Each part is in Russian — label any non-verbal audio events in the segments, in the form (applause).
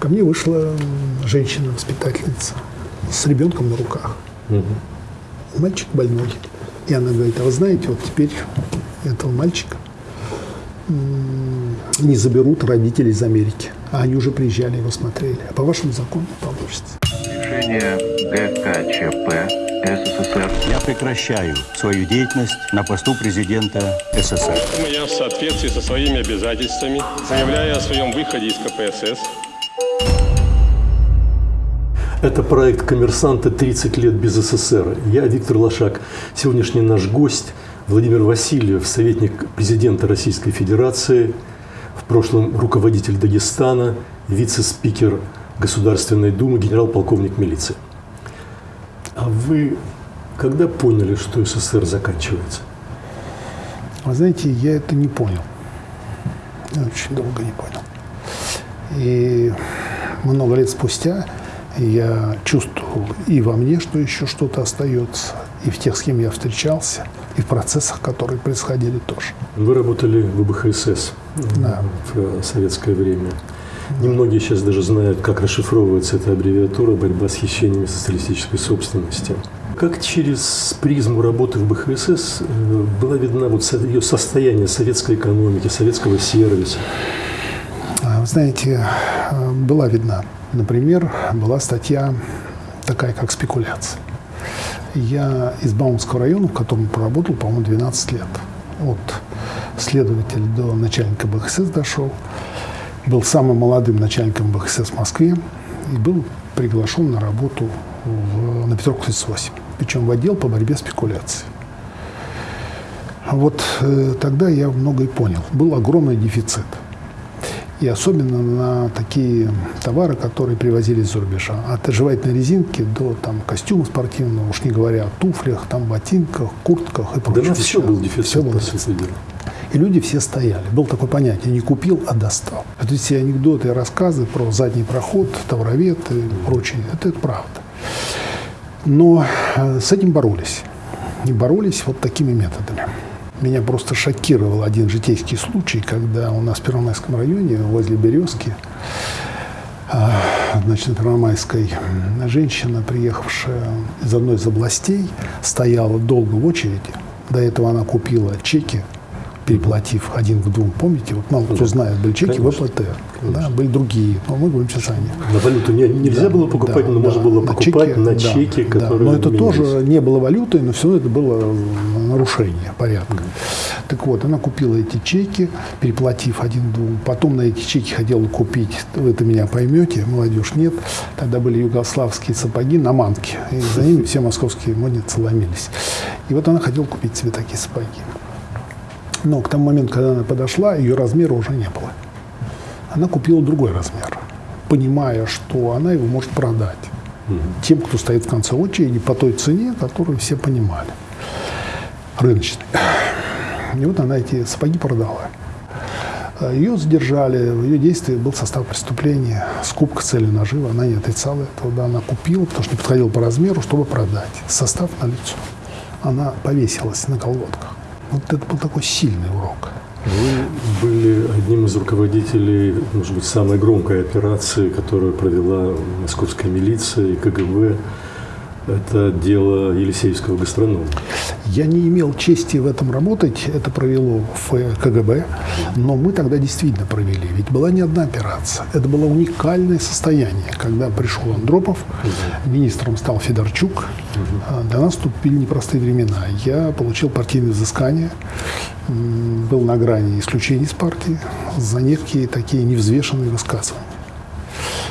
ко мне вышла женщина-воспитательница с ребенком на руках. Угу. Мальчик больной. И она говорит, а вы знаете, вот теперь этого мальчика не заберут родители из Америки. А они уже приезжали, его смотрели. А по вашему закону получится. Решение ГКЧП СССР. Я прекращаю свою деятельность на посту президента СССР. Я в соответствии со своими обязательствами заявляю о своем выходе из КПСС. Это проект «Коммерсанты. 30 лет без СССР». Я Виктор Лошак. Сегодняшний наш гость Владимир Васильев, советник президента Российской Федерации, в прошлом руководитель Дагестана, вице-спикер Государственной Думы, генерал-полковник милиции. А вы когда поняли, что СССР заканчивается? Вы знаете, я это не понял. Я очень долго не понял. И много лет спустя я чувствовал и во мне, что еще что-то остается, и в тех, с кем я встречался, и в процессах, которые происходили тоже. Вы работали в БХСС да. в советское время. Немногие сейчас даже знают, как расшифровывается эта аббревиатура «Борьба с хищениями социалистической собственности». Как через призму работы в БХСС э, была видна вот ее состояние советской экономики, советского сервиса? Знаете, э, была видна. Например, была статья такая, как «Спекуляция». Я из Баумского района, в котором проработал, по-моему, 12 лет. От следователя до начальника БХСС дошел был самым молодым начальником БХСС в Москве и был приглашен на работу в, на Петров 38, причем в отдел по борьбе с спекуляцией. Вот э, тогда я многое понял. Был огромный дефицит. И особенно на такие товары, которые привозили из-за рубежа. От жевательной резинки до там, костюма спортивного, уж не говоря о туфлях, там, ботинках, куртках и прочее. Да все был дефицит, все был дефицит. И люди все стояли. Было такое понятие «не купил, а достал». Это все анекдоты и рассказы про задний проход, товаровед и прочее. Это, это правда. Но э, с этим боролись. И боролись вот такими методами. Меня просто шокировал один житейский случай, когда у нас в Первомайском районе, возле Березки, а, значит, на Первомайской женщина, приехавшая из одной из областей, стояла долго в очереди. До этого она купила чеки переплатив один к двум. Помните, вот мало кто знает, были чеки Конечно. ВПТ, да, были другие, но мы говорим сейчас о них. На валюту не, нельзя да, было покупать, да, но да, можно было покупать чеки, на чеки, да, которые... Но это менялись. тоже не было валютой, но все равно это было нарушение порядка. Так вот, она купила эти чеки, переплатив один двум. Потом на эти чеки хотела купить, вы это меня поймете, молодежь нет. Тогда были югославские сапоги на манке, и за ними все московские модницы ломились. И вот она хотела купить себе такие сапоги. Но к тому моменту, когда она подошла, ее размера уже не было. Она купила другой размер, понимая, что она его может продать тем, кто стоит в конце очереди по той цене, которую все понимали, рыночной. И вот она эти сапоги продала. Ее задержали, в ее действии был состав преступления, скупка цели нажива, она не отрицала этого, да, она купила, потому что не подходила по размеру, чтобы продать. Состав на лицо. Она повесилась на колготках. Вот это был такой сильный урок. Вы были одним из руководителей, может быть, самой громкой операции, которую провела московская милиция и КГБ это дело Елисеевского гастронома. Я не имел чести в этом работать, это провело в КГБ, но мы тогда действительно провели. Ведь была не одна операция, это было уникальное состояние. Когда пришел Андропов, министром стал Федорчук, а, для нас вступили непростые времена. Я получил партийное взыскание, был на грани исключения из партии за некие такие невзвешенные высказывания.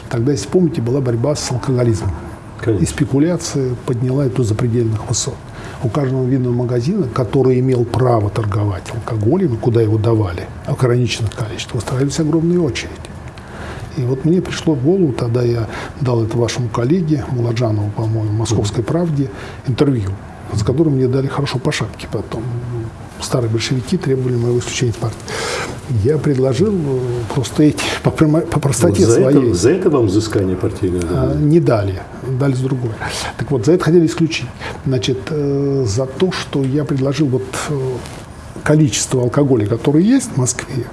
Тогда, если помните, была борьба с алкоголизмом. Конечно. И спекуляция подняла это запредельных высот. У каждого винного магазина, который имел право торговать алкоголем, куда его давали, в ограниченных количествах, устраивались огромные очереди. И вот мне пришло в голову, тогда я дал это вашему коллеге, Муладжанову, по-моему, «Московской правде», интервью, с которым мне дали хорошо по шапке потом старые большевики требовали моего исключения из партии. Я предложил э, просто эти, по, по простоте вот за своей. Это, за это вам взыскание партийное дали? А, не дали, дали с другой. Так вот, за это хотели исключить. Значит, э, за то, что я предложил вот э, количество алкоголя, который есть в Москве,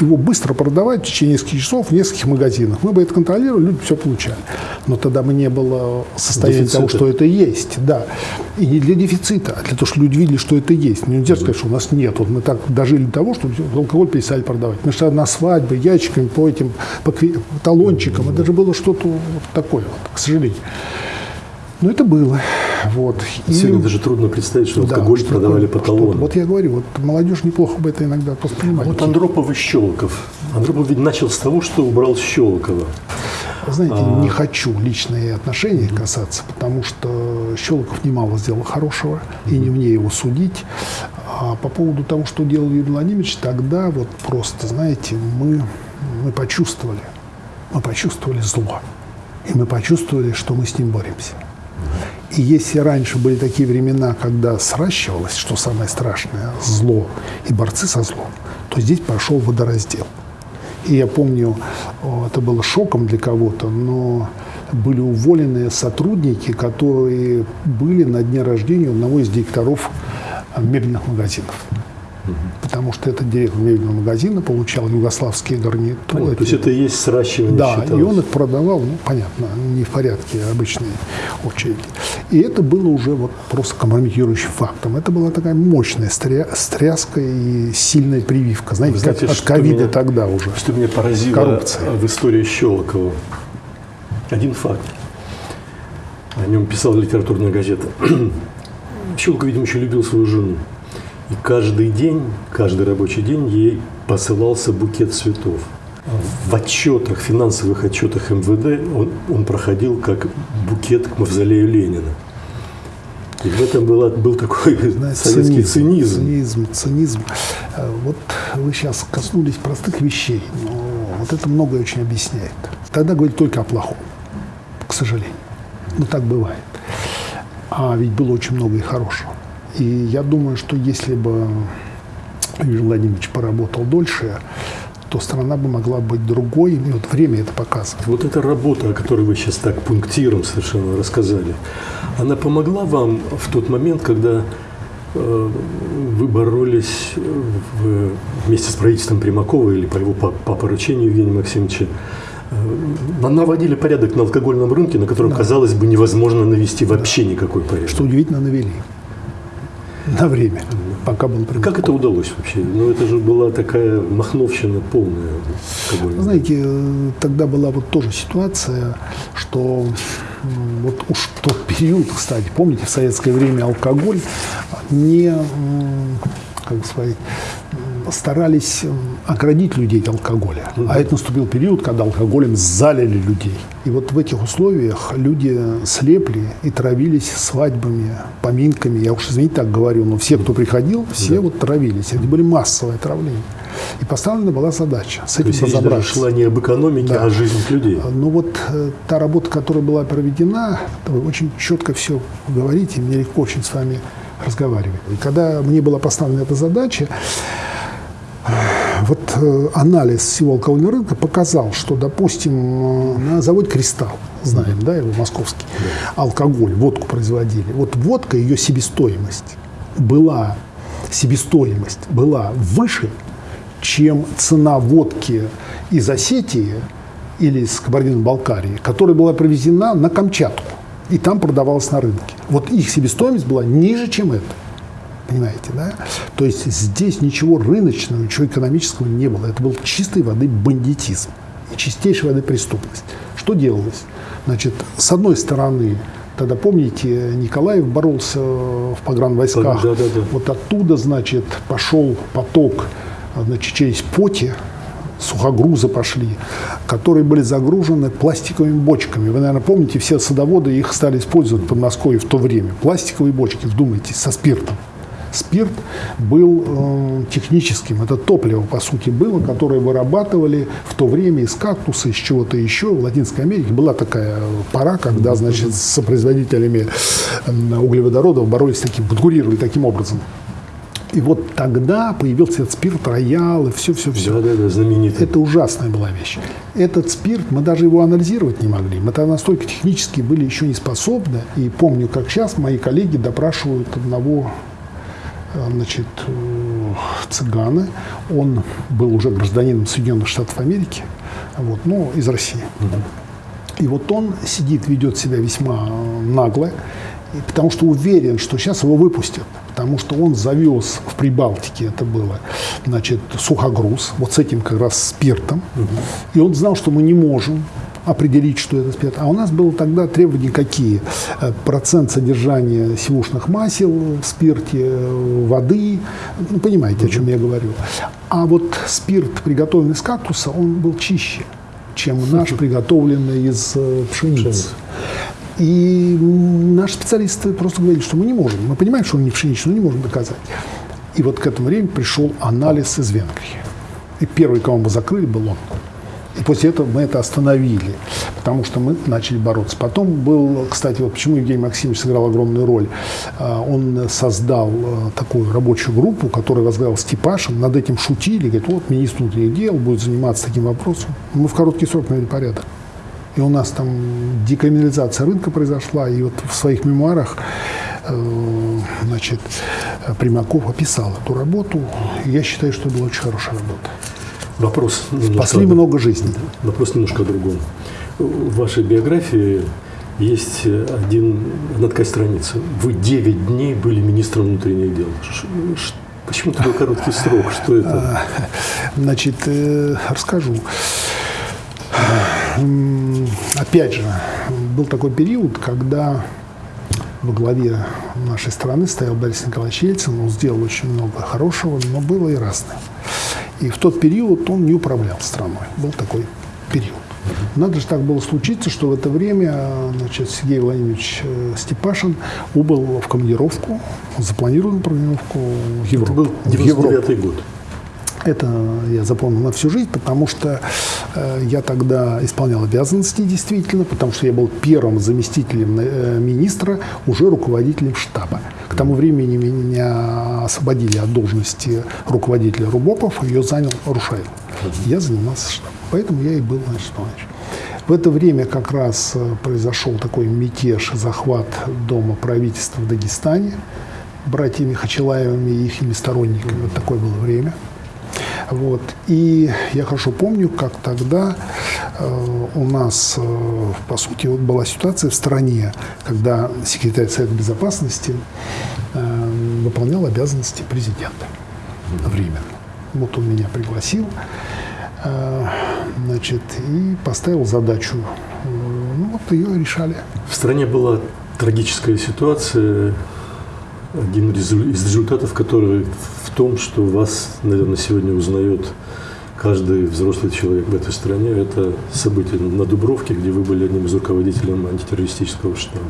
его быстро продавать в течение нескольких часов в нескольких магазинах. Мы бы это контролировали, люди все получали. Но тогда бы не было состояния Дефицита. того, что это есть. Да. И не для дефицита, а для того, чтобы люди видели, что это есть. Нельзя сказать, что у нас нет. Вот мы так дожили до того, что алкоголь перестали продавать. Мы что на свадьбы, ящиками, по этим по талончикам. Это же было что-то вот такое, вот, к сожалению. Но это было. Вот. И- Сегодня даже трудно представить, что да, алкоголь что продавали по талону. Вот я говорю, вот молодежь неплохо бы это иногда воспринимать. Вот Андропов и Щелоков. Андропов ведь начал с того, что убрал Щелокова. Знаете, А. не хочу личные отношения касаться, потому что Щелоков немало сделал хорошего, и не мне его судить. А по поводу того, что делал Юрий Владимирович, тогда вот просто, знаете, мы, мы почувствовали, мы почувствовали зло. И мы почувствовали, что мы с ним боремся. И если раньше были такие времена, когда сращивалось, что самое страшное, зло и борцы со злом, то здесь пошел водораздел. И я помню, это было шоком для кого-то, но были уволены сотрудники, которые были на дне рождения одного из директоров мебельных магазинов. Потому что этот директор мебельного магазина получал югославские гарнитуры. Понятно. То есть это и есть сращивание Да, считалось. и он их продавал, ну, понятно, не в порядке обычной очереди. И это было уже вот просто компрометирующим фактом. Это была такая мощная стря- стряска и сильная прививка. Знаете, Вы знаете, как от ковида тогда уже. Что меня поразило Коррупция. в истории Щелокова. Один факт. О нем писала литературная газета. (clears throat) Щелоков, видимо, еще любил свою жену. И каждый день, каждый рабочий день ей посылался букет цветов. В отчетах, финансовых отчетах МВД он, он проходил как букет к мавзолею Ленина. И в этом была, был такой Знаете, советский цинизм. Цинизм, цинизм. Э, Вот вы сейчас коснулись простых вещей, но вот это многое очень объясняет. Тогда говорили только о плохом, к сожалению. Но так бывает. А ведь было очень много и хорошего. И я думаю, что если бы Юрий Владимирович поработал дольше, то страна бы могла быть другой. И вот время это показывает. Вот эта работа, о которой вы сейчас так пунктиром совершенно рассказали, она помогла вам в тот момент, когда э, вы боролись в- вместе с правительством Примакова или по его по, по поручению Евгения Максимовича, э, наводили порядок на алкогольном рынке, на котором, казалось бы, невозможно навести вообще никакой порядок. Что удивительно, навели. На время, пока был пример. Как это удалось вообще? Ну, это же была такая махновщина полная. Знаете, тогда была вот тоже ситуация, что вот уж в тот период, кстати, помните, в советское время алкоголь не, как сказать, старались м, оградить людей от алкоголя. А это наступил период, когда алкоголем залили людей. И вот в этих условиях люди слепли и травились свадьбами, поминками. Я уж, извините, так говорю, но все, кто приходил, все вот травились. Это были массовые травления. И поставлена была задача с То этим есть речь даже разобраться. шла не об экономике, Да. а о жизнях людей. Но вот э, та работа, которая была проведена, вы очень четко все говорите, мне легко очень с вами разговаривать. И когда мне была поставлена эта задача, вот э, анализ всего алкогольного рынка показал, что, допустим, э, на заводе «Кристалл», знаем, да, его московский, алкоголь, водку производили. Вот водка, ее себестоимость была, себестоимость была выше, чем цена водки из Осетии или из Кабардино-Балкарии, которая была привезена на Камчатку и там продавалась на рынке. Вот их себестоимость была ниже, чем это. Понимаете, да? То есть здесь ничего рыночного, ничего экономического не было. Это был чистой воды бандитизм и чистейшей воды преступность. Что делалось? Значит, с одной стороны, тогда, помните, Николаев боролся в погранвойсках. Да, да, да. Вот оттуда, значит, пошел поток значит, через поте, сухогрузы пошли, которые были загружены пластиковыми бочками. Вы, наверное, помните, все садоводы их стали использовать в Подмосковье в то время. Пластиковые бочки, вдумайтесь, со спиртом. Спирт был э, техническим, это топливо, по сути, было, которое вырабатывали в то время из кактуса, из чего-то еще. В Латинской Америке была такая пора, когда, значит, с производителями углеводородов боролись таким, конкурировали таким образом. И вот тогда появился этот спирт, роял и все-все-все. Да, да, да, знаменитый. Это ужасная была вещь. Этот спирт, мы даже его анализировать не могли. Мы тогда настолько технически были еще не способны. И помню, как сейчас мои коллеги допрашивают одного значит, э, цыганы. Он был уже гражданином Соединенных Штатов Америки, вот, ну, из России. И вот он сидит, ведет себя весьма нагло, потому что уверен, что сейчас его выпустят. Потому что он завез в Прибалтике, это было, значит, сухогруз, вот с этим как раз спиртом. И он знал, что мы не можем определить, что это спирт. А у нас было тогда требования какие? Э, процент содержания сивушных масел в спирте, э, воды. Ну, понимаете, о чем я говорю. А вот спирт, приготовленный из кактуса, он был чище, чем наш, приготовленный из э, пшеницы. И наши специалисты просто говорили, что мы не можем. Мы понимаем, что он не пшеничный, но не можем доказать. И вот к этому времени пришел анализ из Венгрии. И первый, кого мы закрыли, был он. После этого мы это остановили, потому что мы начали бороться. Потом был, кстати, вот почему Евгений Максимович сыграл огромную роль. А, он создал а, такую рабочую группу, которую возглавил Степашин. Над этим шутили. Говорит, вот министр внутренних дел будет заниматься таким вопросом. Мы в короткий срок навели порядок. И у нас там декриминализация рынка произошла. И вот в своих мемуарах э, значит, Примаков описал эту работу. Я считаю, что это была очень хорошая работа. Вопрос Спасли много жизней. Вопрос немножко о другом. В вашей биографии есть один, одна такая страница. Вы 9 дней были министром внутренних дел. Почему такой короткий срок? Что это? Значит, э, расскажу. Опять же, был такой период, когда во главе нашей страны стоял Борис Николаевич Ельцин. Он сделал очень много хорошего, но было и разное. И в тот период он не управлял страной. Был такой период. Надо же так было случиться, что в это время значит, Сергей Владимирович э, Степашин убыл в командировку, запланированную командировку в Европу. Это был 99 год. Это я запомнил на всю жизнь, потому что э, я тогда исполнял обязанности действительно, потому что я был первым заместителем э, министра, уже руководителем штаба. К тому времени меня освободили от должности руководителя РУБОПов, ее занял Рушаев. Я занимался штабом. Поэтому я и был значит, В это время как раз э, произошел такой мятеж, захват дома правительства в Дагестане братьями Хачилаевыми и их сторонниками. Вот такое было время. Вот. И я хорошо помню, как тогда э, у нас, э, по сути, вот была ситуация в стране, когда секретарь Совета Безопасности э, выполнял обязанности президента временно. Вот он меня пригласил, э, значит, и поставил задачу. Э, ну вот ее решали. В стране была трагическая ситуация, один из результатов которой том, что вас, наверное, сегодня узнает каждый взрослый человек в этой стране. Это событие на Дубровке, где вы были одним из руководителей антитеррористического штаба.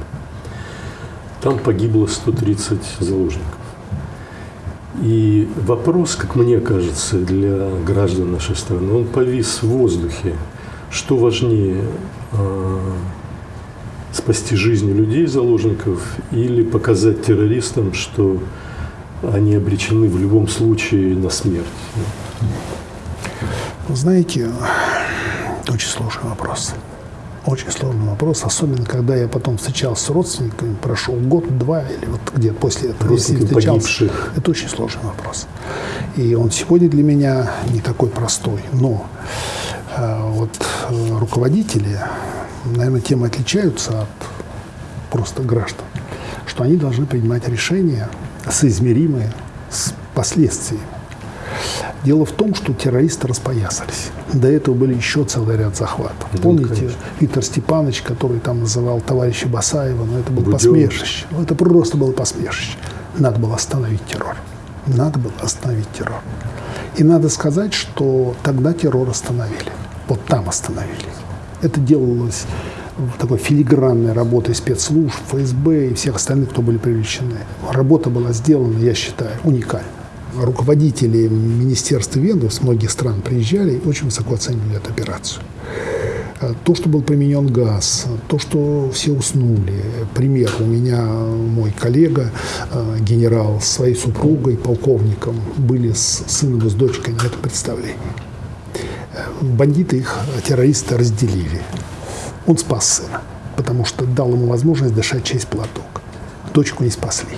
Там погибло 130 заложников. И вопрос, как мне кажется, для граждан нашей страны, он повис в воздухе. Что важнее, а, спасти жизни людей, заложников, или показать террористам, что они обречены в любом случае на смерть? Знаете, очень сложный вопрос. Очень сложный вопрос, особенно когда я потом встречался с родственниками, прошел год-два или вот где после этого, если встречался. Погибших. Это очень сложный вопрос. И он сегодня для меня не такой простой. Но э, вот э, руководители, наверное, тем отличаются от просто граждан, что они должны принимать решения соизмеримые с последствиями. Дело в том, что террористы распоясались. До этого были еще целый ряд захватов. Да, Помните, конечно. Виктор Степанович, который там называл товарища Басаева, но это было Будем. посмешище. Ну, это просто было посмешище. Надо было остановить террор. Надо было остановить террор. И надо сказать, что тогда террор остановили. Вот там остановили. Это делалось такой филигранной работой спецслужб, ФСБ и всех остальных, кто были привлечены. Работа была сделана, я считаю, уникально руководители министерства Венгрии с многих стран приезжали и очень высоко оценивали эту операцию. Э, то, что был применен газ, то, что все уснули. Пример. У меня мой коллега, э, генерал, с своей супругой, полковником, были с сыном и с дочкой на этом представлении. Э, бандиты их, террористы, разделили. Он спас сына, потому что дал ему возможность дышать через платок. Дочку не спасли.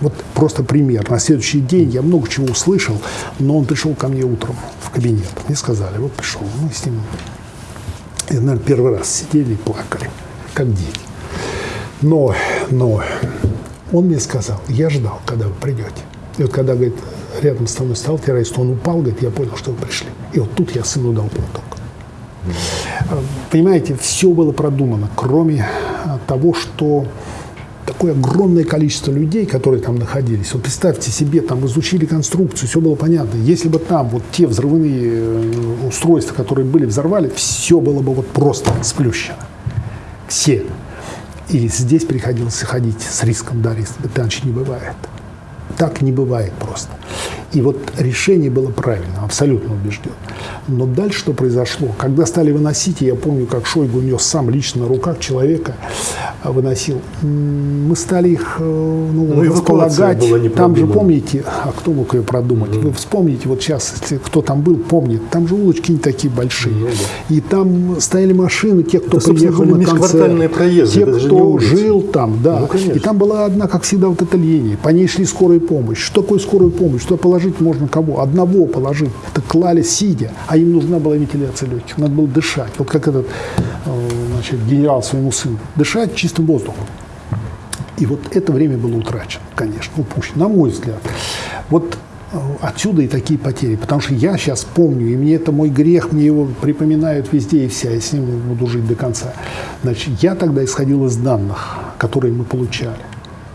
Вот просто пример. На следующий день я много чего услышал, но он пришел ко мне утром в кабинет. Мне сказали, вот пришел, мы с ним, и, наверное, первый раз сидели и плакали, как дети. Но, но он мне сказал, я ждал, когда вы придете. И вот когда, говорит, рядом со мной стал террорист, он упал, говорит, я понял, что вы пришли. И вот тут я сыну дал платок. Понимаете, все было продумано, кроме а, того, что такое огромное количество людей, которые там находились. Вот представьте себе, там изучили конструкцию, все было понятно. Если бы там вот те взрывные э, устройства, которые были, взорвали, все было бы вот просто сплющено. Все. И здесь приходилось ходить с риском, да, риск. Иначе не бывает. Так не бывает просто. И вот решение было правильно, абсолютно убежден. Но дальше что произошло? Когда стали выносить, я помню, как Шойгу нес сам лично на руках человека, а, выносил, мы стали их э, ну, Ну, располагать. Там же, помните, а кто мог ее продумать? Вы вспомните, вот сейчас, если кто там был, помнит, там же улочки не такие большие. И там стояли машины, те, кто Это, приехал на концерт. проезды, те, кто жил там, да. Ну, конечно. и там была одна, как всегда, вот эта линия. По ней шли скорая помощь. Что такое скорая помощь? Что положить можно кого? Одного положить. Это клали сидя. А им нужна была вентиляция легких. Надо было дышать. Вот как этот э, значит, генерал своему сыну. Дышать чистым воздухом. И вот это время было утрачено, конечно, упущено, на мой взгляд. Вот э, отсюда и такие потери. Потому что я сейчас помню, и мне это мой грех, мне его припоминают везде и вся, я с ним буду жить до конца. Значит, я тогда исходил из данных, которые мы получали,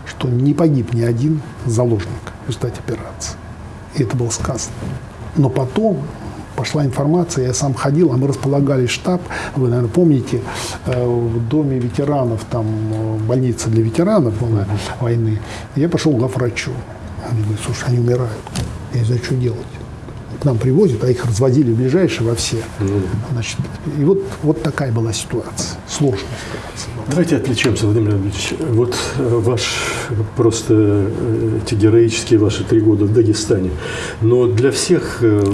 что не погиб ни один заложник в результате операции. И это было сказано. Но потом пошла информация, я сам ходил, а мы располагали штаб, вы, наверное, помните, э, в доме ветеранов, там э, больница для ветеранов была войны. Я пошел к главврачу. Они говорят, слушай, они умирают. Я не знаю, что делать. К нам привозят, а их разводили в ближайшие во все. Значит, и вот, вот такая была ситуация, сложная ситуация. Давайте отвлечемся, Владимир Леонидович. Вот э, ваш просто эти героические ваши три года в Дагестане. Но для всех э,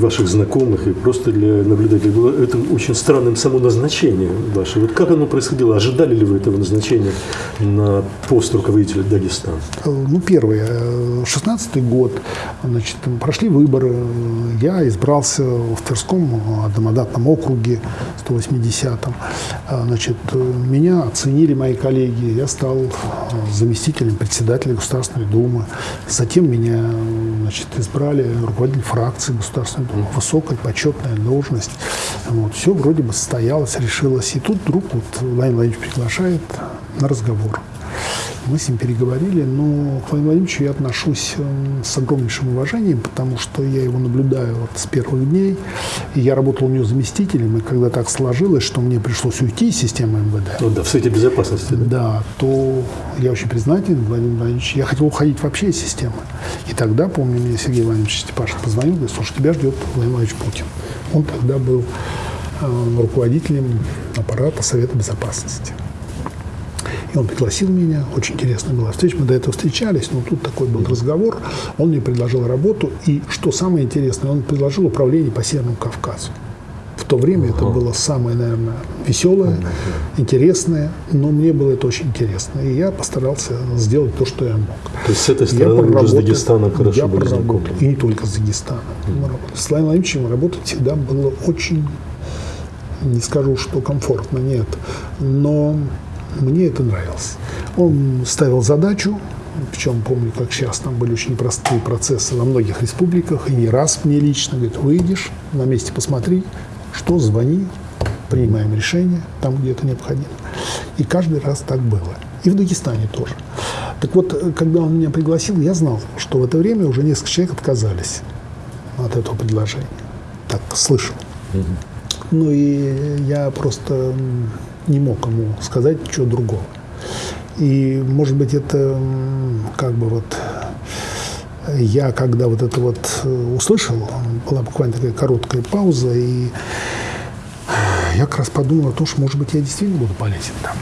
ваших знакомых и просто для наблюдателей было это очень странным само назначение ваше. Вот как оно происходило? Ожидали ли вы этого назначения на пост руководителя Дагестана? Э, Ну, первое, э, 16 год, значит, прошли выборы, я избрался в Тверском домодатном округе 180-м. Э, Значит, э, меня оценили мои коллеги, я стал э, заместителем председателя Государственной Думы. Затем меня значит, избрали руководитель фракции Государственной Думы. Высокая, почетная должность. Вот, все вроде бы состоялось, решилось. И тут вдруг вот Владимир Владимирович приглашает на разговор. Мы с ним переговорили, но к Владимиру Владимировичу я отношусь эм, с огромнейшим уважением, потому что я его наблюдаю вот с первых дней. И я работал у него заместителем, и когда так сложилось, что мне пришлось уйти из системы МВД, Ну да, в Совете Безопасности. Да? да, то я очень признателен Владимиру Владимировичу. Я хотел уходить вообще из системы. И тогда, помню, мне Сергей Владимирович Степашин позвонил, говорит, слушай, тебя ждет Владимир Владимирович Путин. Он тогда был э, руководителем аппарата Совета Безопасности. И он пригласил меня, очень интересная была встреча, мы до этого встречались, но тут такой был разговор, он мне предложил работу, и что самое интересное, он предложил управление по Северному Кавказу. В то время это было самое, наверное, веселое, интересное, но мне было это очень интересно. И я постарался сделать то, что я мог. То есть с этой Я стороны вы уже с Дагестаном хорошо я были проработал. И не только с Дагестаном. Мы работали. С Владимиром Владимировичем работать всегда было очень, не скажу, что комфортно, нет, но мне это нравилось. Он ставил задачу, причем помню, как сейчас, там были очень непростые процессы во многих республиках, и не раз мне лично, говорит, выйдешь, на месте посмотри, что, звони, принимаем решение там, где это необходимо. И каждый раз так было. И в Дагестане тоже. Так вот, когда он меня пригласил, я знал, что в это время уже несколько человек отказались от этого предложения. Так слышал. Ну и я просто не мог ему сказать ничего другого. И, может быть, это как бы вот э, я, когда вот это вот э, услышал, была буквально такая короткая пауза, и я как раз подумал о том, что, может быть, я действительно буду полезен там.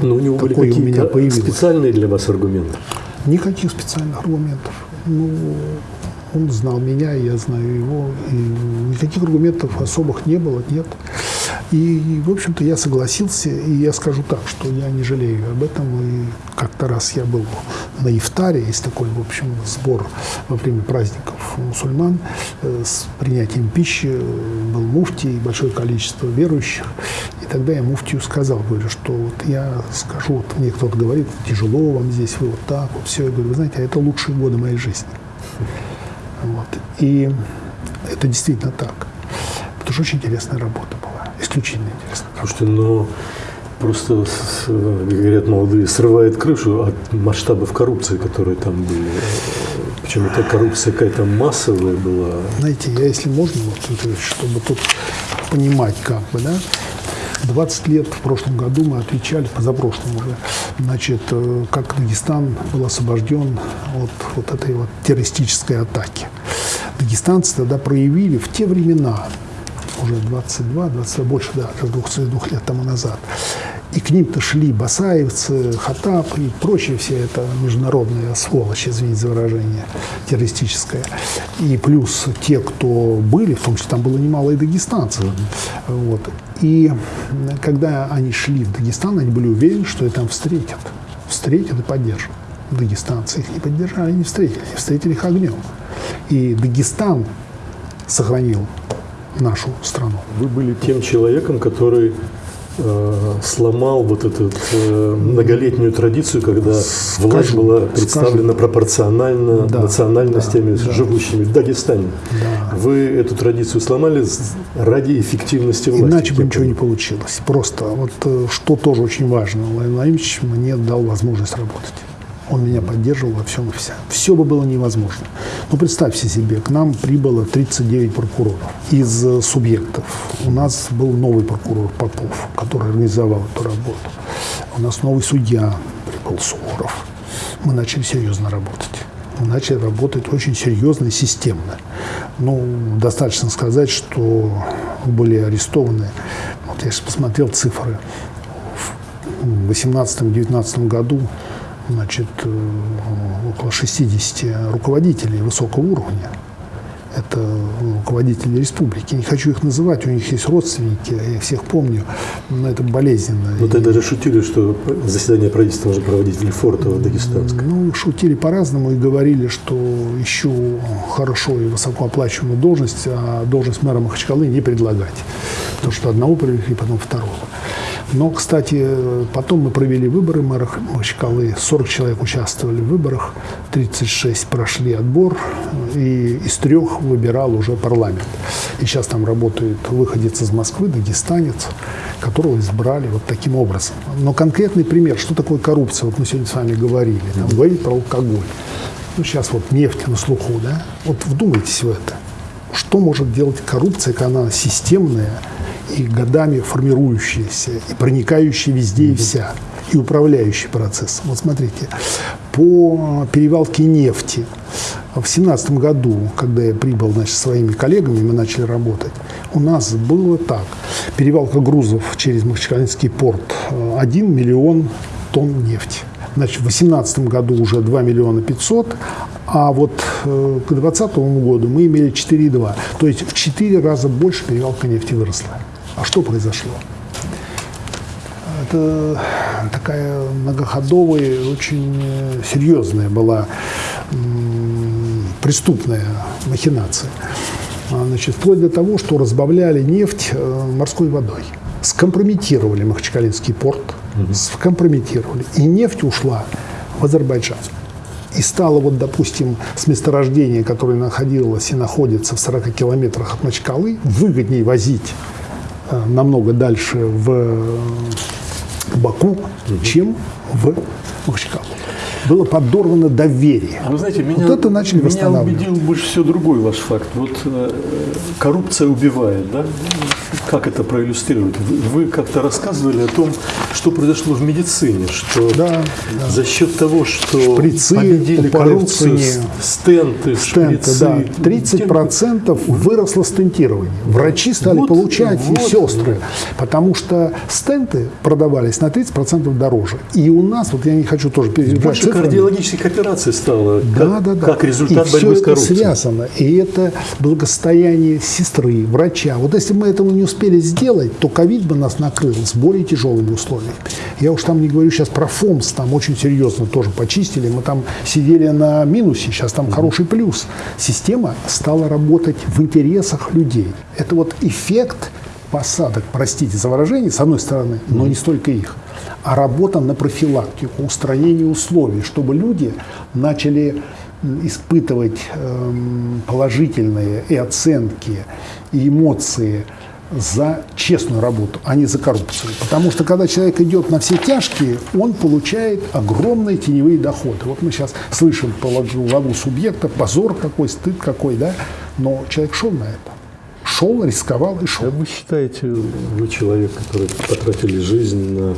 Но у него были Такое у меня какие-то появилось. специальные для вас аргументы? Никаких специальных аргументов. Ну, он знал меня, я знаю его. И никаких аргументов особых не было, нет. И, в общем-то, я согласился, и я скажу так, что я не жалею об этом. И как-то раз я был на Ифтаре, есть такой, в общем, сбор во время праздников мусульман э, с принятием пищи, был муфтий, большое количество верующих. И тогда я муфтию сказал, говорю, что вот я скажу, вот мне кто-то говорит, тяжело вам здесь, вы вот так, вот все. Я говорю, вы знаете, а это лучшие годы моей жизни. Вот. И это действительно так. Потому что очень интересная работа была, исключительно интересная. Слушайте, но просто, с- как говорят молодые, срывает крышу от масштабов коррупции, которые там были. Причем эта коррупция какая-то массовая была. Знаете, я, если можно, вот, чтобы тут понимать, как бы, да, 20 лет в прошлом году мы отвечали, позапрошлом уже, значит, э, как Дагестан был освобожден от вот этой вот террористической атаки. Дагестанцы тогда проявили в те времена, уже 22, 22 больше, да, уже 22 лет тому назад, и к ним-то шли басаевцы, хатап и прочие все это международная сволочь, извините за выражение, террористическая. И плюс те, кто были, в том числе там было немало и дагестанцев. Вот. И когда они шли в Дагестан, они были уверены, что их там встретят. Встретят и поддержат. Дагестанцы их не поддержали, не встретили. Встретили их огнем. И Дагестан сохранил нашу страну. Вы были тем человеком, который э, сломал вот эту э, многолетнюю традицию, когда власть Скажу, была представлена скажу. пропорционально Да, национальностями, да, да. живущими в Дагестане. Да. Вы эту традицию сломали ради эффективности власти. Иначе бы ничего не получилось. Просто вот э, что тоже очень важно, Владимир Владимирович мне дал возможность работать. Он меня поддерживал во всем и вся. Все бы было невозможно. Ну, представьте себе, к нам прибыло 39 прокуроров из э, субъектов. У нас был новый прокурор Попов, который организовал эту работу. У нас новый судья прибыл Суворов. Мы начали серьезно работать. Мы начали работать очень серьезно и системно. Ну, достаточно сказать, что были арестованы, вот я сейчас посмотрел цифры, в 2018-2019 году значит, э, около 60 руководителей высокого уровня. Это руководители республики. Не хочу их называть, у них есть родственники, я их всех помню, но это болезненно. Ну, И- тогда же шутили, что заседание правительства нужно проводить в Лефортово, Дагестанское. ну, шутили по-разному и говорили, что ищу хорошо и высокооплачиваемую должность, а должность мэра Махачкалы не предлагать. Потому что одного привлекли, потом второго. Но, кстати, потом мы провели выборы мэра Махачкалы. 40 человек участвовали в выборах, 36 прошли отбор, и из трех выбирал уже парламент. И сейчас там работает выходец из Москвы, дагестанец, которого избрали вот таким образом. Но конкретный пример, что такое коррупция, вот мы сегодня с вами говорили, там, говорили про алкоголь. Ну, сейчас вот нефть на слуху, да? Вот вдумайтесь в это. Что может делать коррупция, когда она системная и годами формирующаяся, и проникающая везде и вся, и управляющий процесс? Вот смотрите, по перевалке нефти в семнадцатом году, когда я прибыл значит, своими коллегами, мы начали работать, у нас было так. Перевалка грузов через Махачкалинский порт э, 1 миллион тонн нефти. Значит, в 2018 году уже 2 миллиона 500, а вот э, к 2020 году мы имели 4,2. То есть в 4 раза больше перевалка нефти выросла. А что произошло? Это такая многоходовая, очень э, серьезная была преступная махинация. А, Значит, вплоть до того, что разбавляли нефть э, морской водой. Скомпрометировали Махачкалинский порт, скомпрометировали. И нефть ушла в Азербайджан. И стало, вот, допустим, с месторождения, которое находилось и находится в 40 километрах от Махачкалы, выгоднее возить намного дальше в э, Баку, чем в Махачкалу. Было подорвано доверие. А вы знаете, меня, Вот это начали меня убедил больше всего другой ваш факт. Вот э, коррупция убивает, да? Как это проиллюстрировать? Вы, вы как-то рассказывали о том, что произошло в медицине, что Да, за счет того, что Шприцы победили коррупцию, стенты, Стенты, шприцы, да. 30% выросло стентирование. Врачи стали Вот, получать, и вот. сестры. Потому что стенты продавались на 30% дороже. И у нас, вот я не хочу тоже цифры, цифрами. Кардиологических операций стало, Да, как, да, да. как результат и борьбы все с коррупцией. это связано. И это благосостояние сестры, врача. Вот если мы этого не успели сделать, то ковид бы нас накрыл с более тяжелыми условиями. Я уж там не говорю сейчас про ФОМС, там очень серьезно тоже почистили. Мы там сидели на минусе, сейчас там хороший плюс. Система стала работать в интересах людей. Это вот эффект посадок, простите за выражение, с одной стороны, но не столько их, а работа на профилактику, устранение условий, чтобы люди начали испытывать эм, положительные и оценки, и эмоции за честную работу, а не за коррупцию. Потому что когда человек идет на все тяжкие, он получает огромные теневые доходы. Вот мы сейчас слышим по главу субъекта, позор какой, стыд какой, да, но человек шел на это. Шел, рисковал и шел. А вы считаете, вы человек, который потратили жизнь на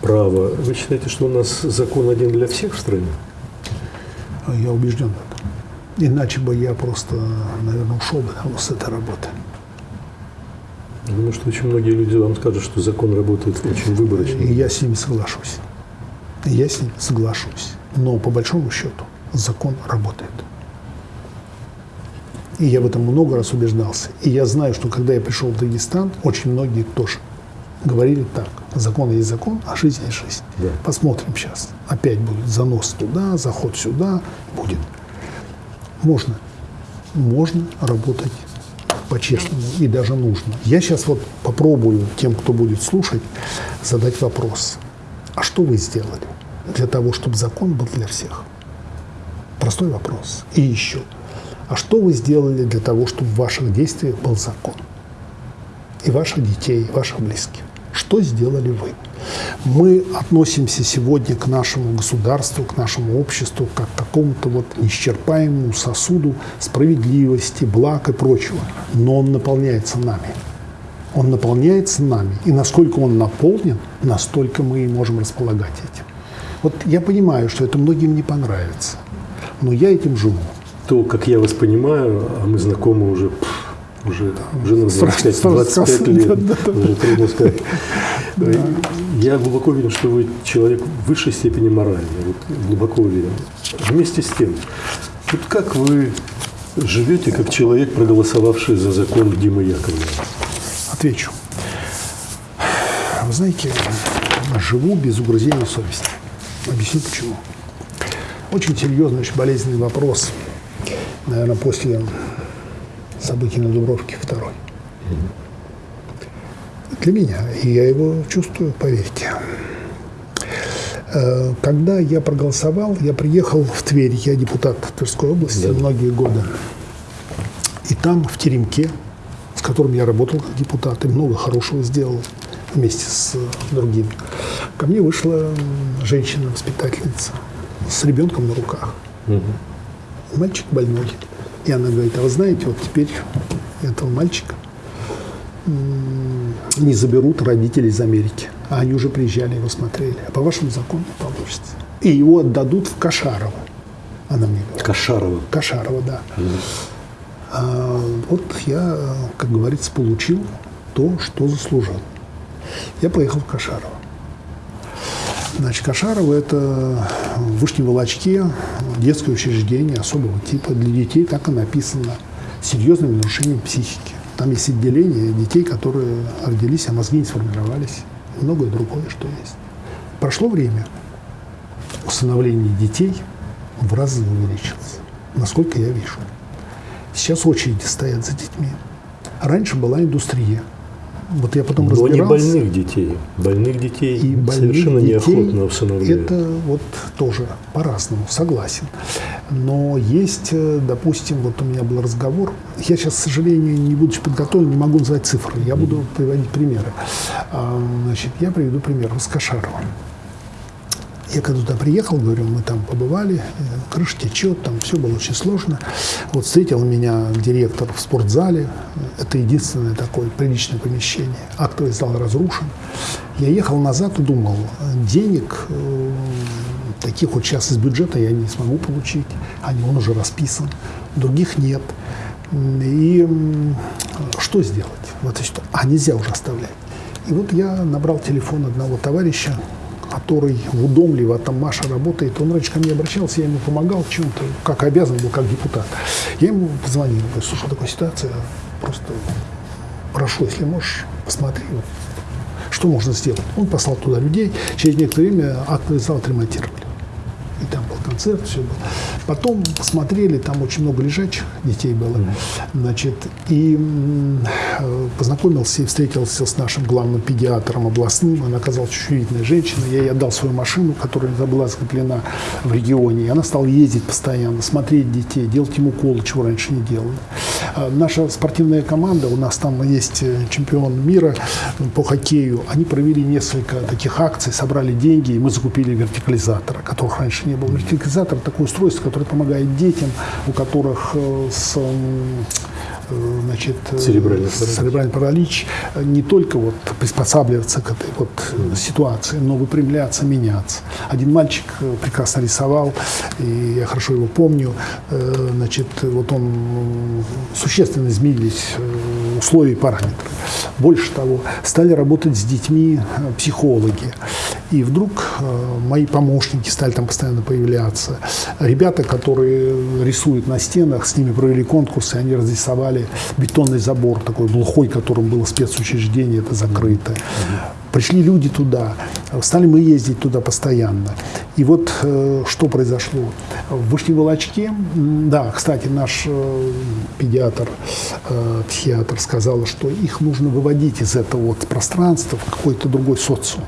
право, вы считаете, что у нас закон один для всех в стране? Я убежден в этом. Иначе бы я просто, наверное, ушел бы (laughs) с этой работы. Думаю, что очень многие люди вам скажут, что закон работает очень выборочно. Я с ними соглашусь. Я с ними соглашусь. Но по большому счету закон работает. И я в этом много раз убеждался. И я знаю, что когда я пришел в Дагестан, очень многие тоже говорили так. Закон есть закон, а жизнь есть жизнь. Да. Посмотрим сейчас. Опять будет занос туда, заход сюда. Будет. Можно. Можно работать по-честному и даже нужно. Я сейчас вот попробую тем, кто будет слушать, задать вопрос. А что вы сделали для того, чтобы закон был для всех? Простой вопрос. И еще. А что вы сделали для того, чтобы в ваших действиях был закон? И ваших детей, и ваших близких. Что сделали вы? Мы относимся сегодня к нашему государству, к нашему обществу, как к какому-то вот неисчерпаемому сосуду справедливости, благ и прочего. Но он наполняется нами. Он наполняется нами. И насколько он наполнен, настолько мы и можем располагать этим. Вот я понимаю, что это многим не понравится. Но я этим живу. То, как я вас понимаю, а мы знакомы уже, уже, уже на 25, Сразу 25 сказал, лет, уже трудно сказать. (laughs) Я глубоко уверен, что вы человек в высшей степени моральный, вот, глубоко уверен. Вместе с тем, вот как вы живете как человек, проголосовавший за закон Димы Яковлева? Отвечу. Вы знаете, живу без угрызения совести. Объясню почему. Очень серьезный, очень болезненный вопрос. Наверное, после событий на Дубровке второй. Для меня. И я его чувствую, поверьте. Э, Когда я проголосовал, я приехал в Тверь, я депутат Тверской области Да. многие годы. И там, в теремке, с которым я работал как депутат, и много хорошего сделал вместе с э, другими, ко мне вышла женщина-воспитательница с ребенком на руках. Мальчик больной. И она говорит, а вы знаете, вот теперь этого мальчика не заберут родители из Америки. А они уже приезжали, его смотрели. А по вашему закону не получится. И его отдадут в Кашарово. Она мне говорит. Кошарова. Кашарова, да. А, вот я, как говорится, получил то, что заслужил. Я поехал в Кашарово. Значит, Кашарово – это в Вышнем Волочке детское учреждение особого типа. Для детей так и написано. С серьезными нарушениями психики. Там есть отделение детей, которые родились, а мозги не сформировались. И многое другое, что есть. Прошло время. Усыновление детей в разы увеличилось. Насколько я вижу. Сейчас очереди стоят за детьми. Раньше была индустрия. Вот я потом Но не разбирался. больных детей. Больных детей И больных совершенно детей неохотно усыновляют. Это вот тоже по-разному, согласен. Но есть, э, допустим, вот у меня был разговор, я сейчас, к сожалению, не будучи подготовлен, не могу назвать цифры, я буду приводить примеры. А, Значит, я приведу пример с Кашаровым. Я когда туда приехал, говорю, мы там побывали, э, крыша течет, там все было очень сложно. Вот встретил меня директор в спортзале, это единственное такое приличное помещение. Актовый зал разрушен. Я ехал назад и думал, денег э, таких вот сейчас из бюджета я не смогу получить, они, он уже расписан, других нет. И что сделать в этой ситуации? А нельзя уже оставлять. И вот я набрал телефон одного товарища, который в Удомливо, там Маша работает, он раньше ко мне обращался, я ему помогал чем-то, как обязан был, как депутат. Я ему позвонил, говорю, слушай, такая ситуация, просто прошу, если можешь, посмотри, что можно сделать. Он послал туда людей, через некоторое время актовый зал отремонтировали. И там был концерт, все было. Потом посмотрели, там очень много лежачих детей было. Значит, и э, познакомился и встретился с нашим главным педиатром областным. Она оказалась видная женщина. Я ей отдал свою машину, которая была закреплена в регионе. И она стала ездить постоянно, смотреть детей, делать им уколы, чего раньше не делали. А Наша спортивная команда, у нас там есть э, чемпион мира по хоккею, они провели несколько таких акций, собрали деньги, и мы закупили вертикализатора, которых раньше не было. Вертикализатор – такое устройство, которое помогает детям, у которых э, с э, значит, э, Церебральный паралич. церебральный паралич не только вот приспосабливаться к этой вот э, ситуации, но выпрямляться, меняться. Один мальчик прекрасно рисовал, и я хорошо его помню. Значит, вот он существенно изменились условия и параметры. Больше того, стали работать с детьми э, психологи. И вдруг э, мои помощники стали там постоянно появляться. Ребята, которые рисуют на стенах, с ними провели конкурсы, они разрисовали бетонный забор такой глухой, которым было спецучреждение, это закрыто. Пришли люди туда, стали мы ездить туда постоянно. И вот э, что произошло. В Вышневолочке, да, кстати, наш э, педиатр, э, психиатр сказал, что их нужно выводить из этого вот пространства в какой-то другой социум.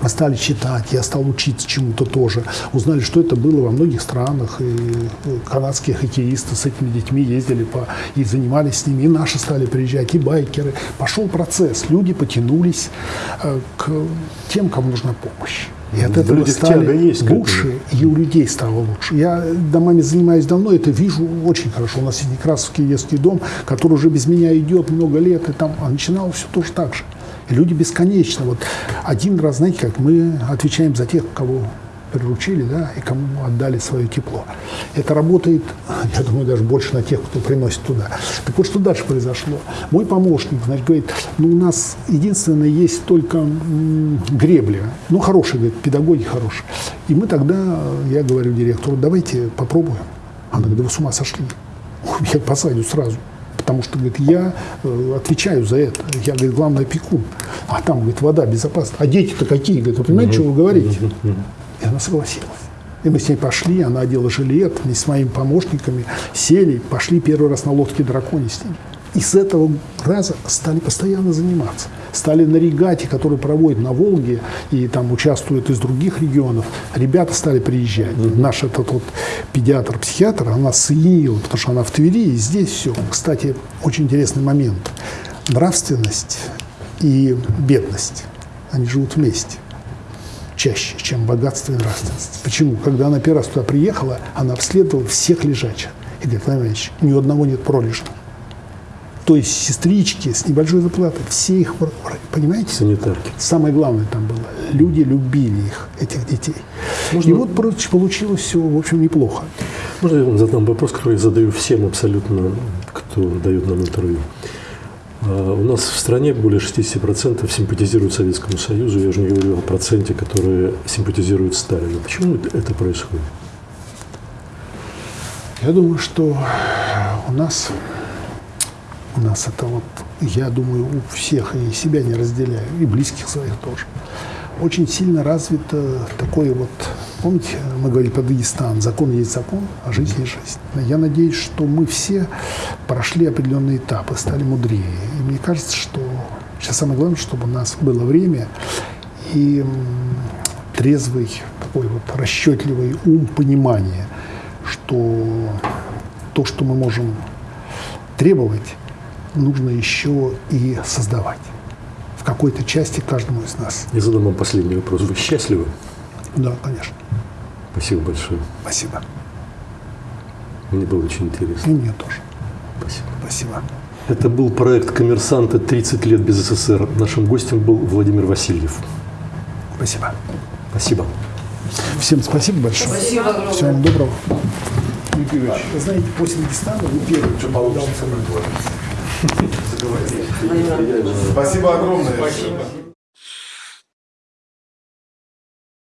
Мы стали читать, я стал учиться чему-то тоже. Узнали, что это было во многих странах. И э, канадские хоккеисты с этими детьми ездили по, и занимались с ними. И наши стали приезжать, и байкеры. Пошел процесс. Люди потянулись э, к тем, кому нужна помощь. И от В этого людях стали есть лучше, и у людей стало лучше. Я домами занимаюсь давно, это вижу очень хорошо. У нас есть Некрасовский детский дом, который уже без меня идет много лет, и там а начинал все тоже так же. Люди бесконечно. Вот один раз, знаете, как мы отвечаем за тех, кого приручили, да, и кому отдали свое тепло. Это работает, (laughs) я думаю, даже больше на тех, кто приносит туда. Так вот, что дальше произошло? Мой помощник, значит, говорит, ну, у нас единственное есть только м, гребля. Ну, хорошие, говорит, педагоги хорошие. И мы тогда, я говорю директору, давайте попробуем. Она говорит, да вы с ума сошли. (laughs) Я посадю сразу. Потому что, говорит, я э, отвечаю за это. Я, говорит, главный опекун. А там, говорит, вода безопасна. А дети-то какие? Говорит, вы понимаете, что вы говорите? И она согласилась. И мы с ней пошли, она одела жилет, вместе с моими помощниками сели, пошли первый раз на лодке драконе с ними. И с этого раза стали постоянно заниматься. Стали на регате, которую проводят на Волге, и там участвуют из других регионов. Ребята стали приезжать. Наш этот вот педиатр-психиатр, она соединила, потому что она в Твери, и здесь все. Кстати, очень интересный момент. Нравственность и бедность, они живут вместе чаще, чем богатство и нравственность. Почему? Когда она первый раз туда приехала, она обследовала всех лежачих. И говорит, Владимир Ильич, ни у одного нет пролежного. То есть сестрички с небольшой зарплатой, все их, понимаете? Санитарки. Самое главное там было, люди любили их, этих детей. И вот получилось все, в общем, неплохо. Можно я вам задам вопрос, который я задаю всем абсолютно, кто дает нам интервью? А, У нас в стране более 60% симпатизируют Советскому Союзу. Я уже не говорю о проценте, которые симпатизируют Сталину. Почему это происходит? Я думаю, что у нас, у нас это вот, я думаю, у всех, и себя не разделяю, и близких своих тоже, очень сильно развито такое вот, помните, мы говорили про Дагестан, закон есть закон, а жизнь есть жизнь. Я надеюсь, что мы все прошли определенные этапы, стали мудрее. И мне кажется, что сейчас самое главное, чтобы у нас было время и трезвый, такой вот расчетливый ум, понимание, что то, что мы можем требовать, нужно еще и создавать в какой-то части каждому из нас. Я задам вам последний вопрос. Вы счастливы? Да, конечно. Спасибо большое. Спасибо. Мне было очень И интересно. мне тоже. Спасибо. Спасибо. Это был проект «Коммерсанты. 30 лет без СССР». Нашим гостем был Владимир Васильев. Спасибо. Спасибо. Всем спасибо большое. Спасибо огромное. Всего вам доброго. Вы знаете, после Дагестана вы первый, кто дал Спасибо огромное. Спасибо.